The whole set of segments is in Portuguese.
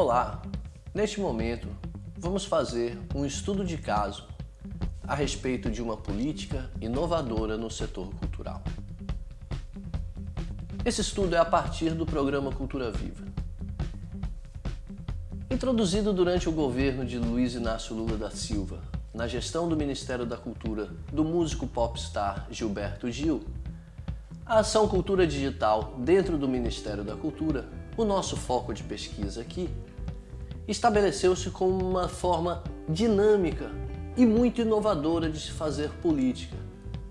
Olá! Neste momento, vamos fazer um estudo de caso a respeito de uma política inovadora no setor cultural. Esse estudo é a partir do programa Cultura Viva. Introduzido durante o governo de Luiz Inácio Lula da Silva, na gestão do Ministério da Cultura do músico popstar Gilberto Gil, a ação Cultura Digital dentro do Ministério da Cultura, o nosso foco de pesquisa aqui, estabeleceu-se como uma forma dinâmica e muito inovadora de se fazer política,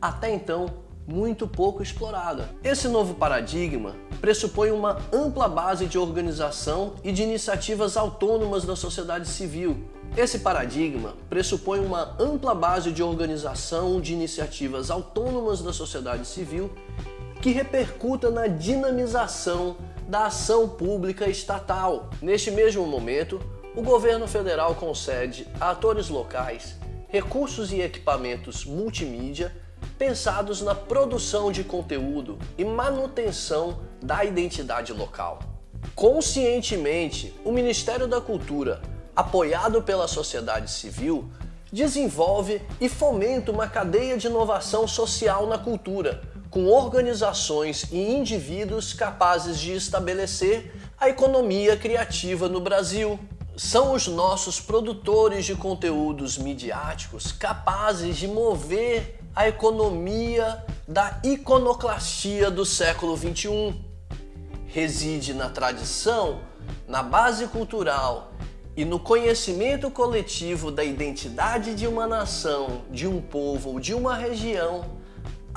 até então muito pouco explorada. Esse novo paradigma pressupõe uma ampla base de organização e de iniciativas autônomas da sociedade civil. Esse paradigma pressupõe uma ampla base de organização de iniciativas autônomas da sociedade civil que repercuta na dinamização da ação pública estatal. Neste mesmo momento, o governo federal concede a atores locais recursos e equipamentos multimídia pensados na produção de conteúdo e manutenção da identidade local. Conscientemente, o Ministério da Cultura, apoiado pela sociedade civil, desenvolve e fomenta uma cadeia de inovação social na cultura, com organizações e indivíduos capazes de estabelecer a economia criativa no Brasil são os nossos produtores de conteúdos midiáticos capazes de mover a economia da iconoclastia do século XXI. Reside na tradição, na base cultural e no conhecimento coletivo da identidade de uma nação, de um povo ou de uma região,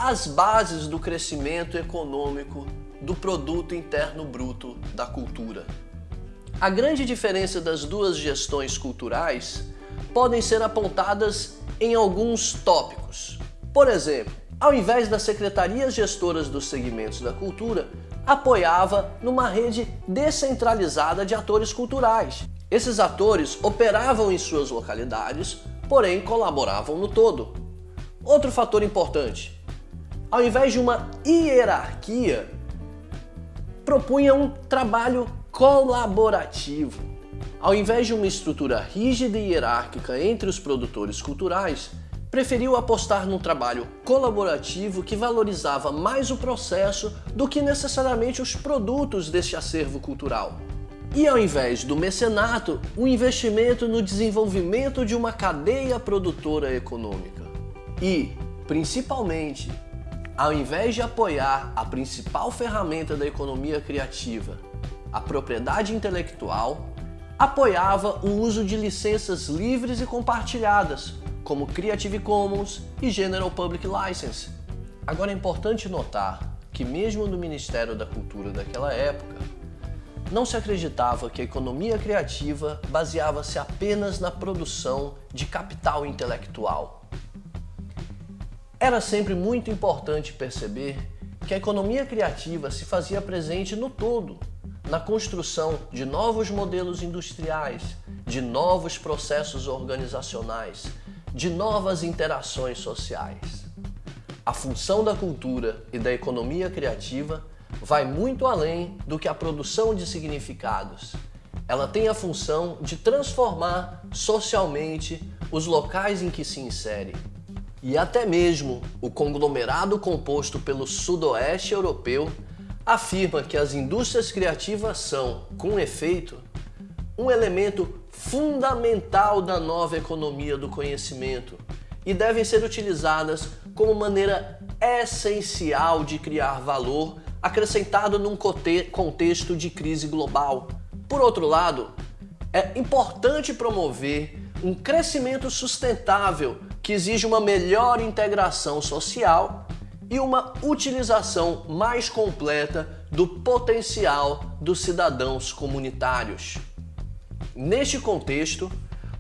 as bases do crescimento econômico do produto interno bruto da cultura. A grande diferença das duas gestões culturais podem ser apontadas em alguns tópicos. Por exemplo, ao invés das secretarias gestoras dos segmentos da cultura, apoiava numa rede descentralizada de atores culturais. Esses atores operavam em suas localidades, porém colaboravam no todo. Outro fator importante, ao invés de uma hierarquia, propunha um trabalho colaborativo. Ao invés de uma estrutura rígida e hierárquica entre os produtores culturais, preferiu apostar num trabalho colaborativo que valorizava mais o processo do que necessariamente os produtos deste acervo cultural. E ao invés do mecenato, o um investimento no desenvolvimento de uma cadeia produtora econômica. E, principalmente, ao invés de apoiar a principal ferramenta da economia criativa, a propriedade intelectual, apoiava o uso de licenças livres e compartilhadas, como Creative Commons e General Public License. Agora é importante notar que mesmo no Ministério da Cultura daquela época, não se acreditava que a economia criativa baseava-se apenas na produção de capital intelectual. Era sempre muito importante perceber que a economia criativa se fazia presente no todo, na construção de novos modelos industriais, de novos processos organizacionais, de novas interações sociais. A função da cultura e da economia criativa vai muito além do que a produção de significados. Ela tem a função de transformar socialmente os locais em que se insere. E até mesmo o conglomerado composto pelo sudoeste europeu afirma que as indústrias criativas são, com efeito, um elemento fundamental da nova economia do conhecimento e devem ser utilizadas como maneira essencial de criar valor acrescentado num contexto de crise global. Por outro lado, é importante promover um crescimento sustentável que exige uma melhor integração social e uma utilização mais completa do potencial dos cidadãos comunitários. Neste contexto,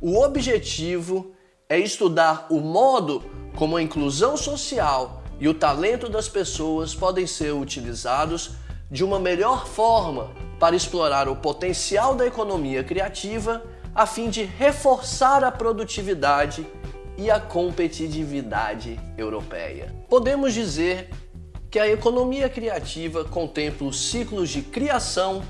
o objetivo é estudar o modo como a inclusão social e o talento das pessoas podem ser utilizados de uma melhor forma para explorar o potencial da economia criativa a fim de reforçar a produtividade e a competitividade europeia. Podemos dizer que a economia criativa contempla os ciclos de criação,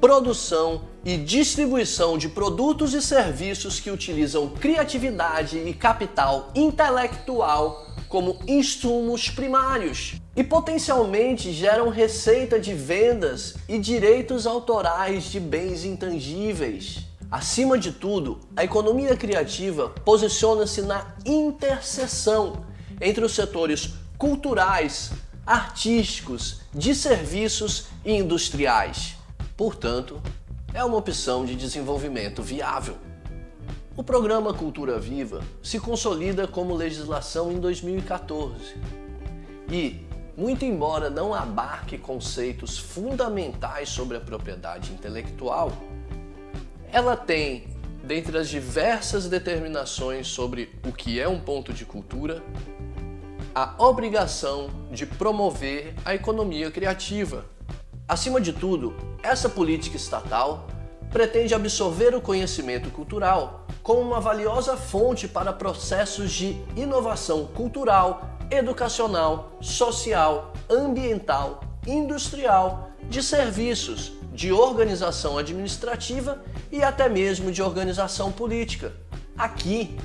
produção e distribuição de produtos e serviços que utilizam criatividade e capital intelectual como insumos primários e potencialmente geram receita de vendas e direitos autorais de bens intangíveis. Acima de tudo, a economia criativa posiciona-se na interseção entre os setores culturais, artísticos, de serviços e industriais. Portanto, é uma opção de desenvolvimento viável. O programa Cultura Viva se consolida como legislação em 2014 e, muito embora não abarque conceitos fundamentais sobre a propriedade intelectual, ela tem, dentre as diversas determinações sobre o que é um ponto de cultura, a obrigação de promover a economia criativa. Acima de tudo, essa política estatal pretende absorver o conhecimento cultural como uma valiosa fonte para processos de inovação cultural, educacional, social, ambiental, industrial, de serviços, de organização administrativa e até mesmo de organização política. Aqui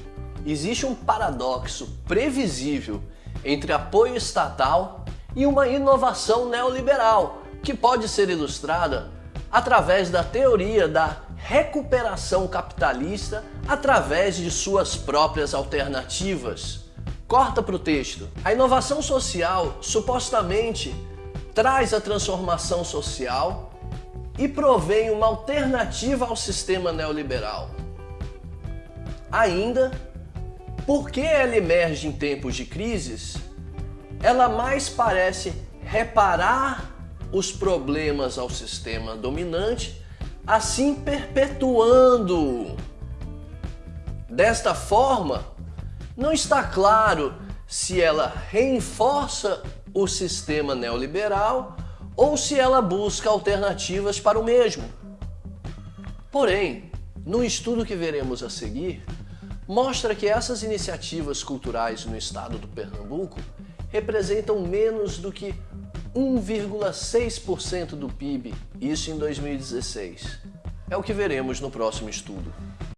existe um paradoxo previsível entre apoio estatal e uma inovação neoliberal, que pode ser ilustrada através da teoria da recuperação capitalista através de suas próprias alternativas. Corta para o texto. A inovação social supostamente traz a transformação social e provém uma alternativa ao sistema neoliberal. Ainda, porque ela emerge em tempos de crises, ela mais parece reparar os problemas ao sistema dominante, assim perpetuando. Desta forma, não está claro se ela reforça o sistema neoliberal ou se ela busca alternativas para o mesmo. Porém, no estudo que veremos a seguir, mostra que essas iniciativas culturais no estado do Pernambuco representam menos do que 1,6% do PIB, isso em 2016. É o que veremos no próximo estudo.